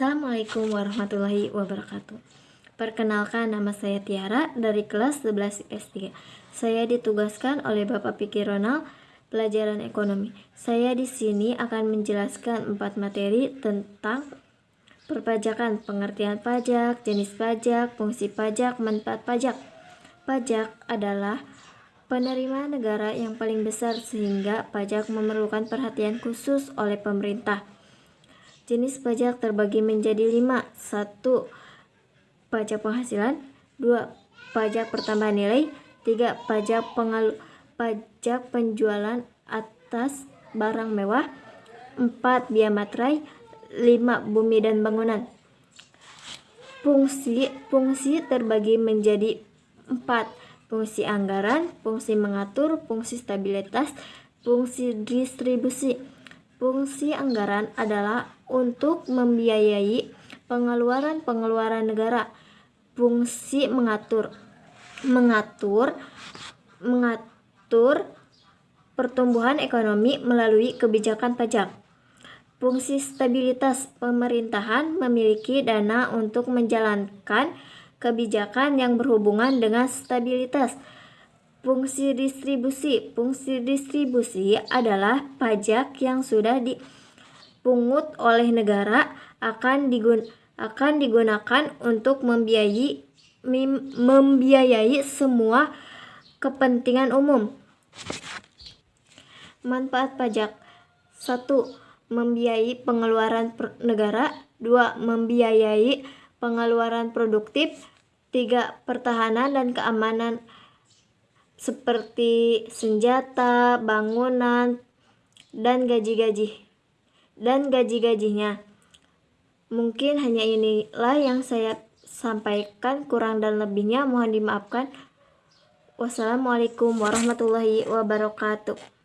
Assalamualaikum warahmatullahi wabarakatuh. Perkenalkan nama saya Tiara dari kelas 11 S3. Saya ditugaskan oleh Bapak Pikir Ronald pelajaran ekonomi. Saya di sini akan menjelaskan empat materi tentang perpajakan, pengertian pajak, jenis pajak, fungsi pajak, manfaat pajak. Pajak adalah penerimaan negara yang paling besar sehingga pajak memerlukan perhatian khusus oleh pemerintah. Jenis pajak terbagi menjadi lima. Satu, pajak penghasilan. Dua, pajak pertambahan nilai. Tiga, pajak pengalu pajak penjualan atas barang mewah. Empat, biaya materai. Lima, bumi dan bangunan. Fungsi fungsi terbagi menjadi empat. Fungsi anggaran, fungsi mengatur, fungsi stabilitas, fungsi distribusi. Fungsi anggaran adalah untuk membiayai pengeluaran-pengeluaran negara. Fungsi mengatur mengatur mengatur pertumbuhan ekonomi melalui kebijakan pajak. Fungsi stabilitas pemerintahan memiliki dana untuk menjalankan kebijakan yang berhubungan dengan stabilitas Fungsi distribusi. Fungsi distribusi adalah pajak yang sudah dipungut oleh negara akan digun akan digunakan untuk membiayai membiayai semua kepentingan umum. Manfaat pajak. 1. Membiayai pengeluaran negara. 2. Membiayai pengeluaran produktif. 3. Pertahanan dan keamanan seperti senjata, bangunan, dan gaji-gaji dan gaji-gajinya. Mungkin hanya inilah yang saya sampaikan, kurang dan lebihnya mohon dimaafkan. Wassalamualaikum warahmatullahi wabarakatuh.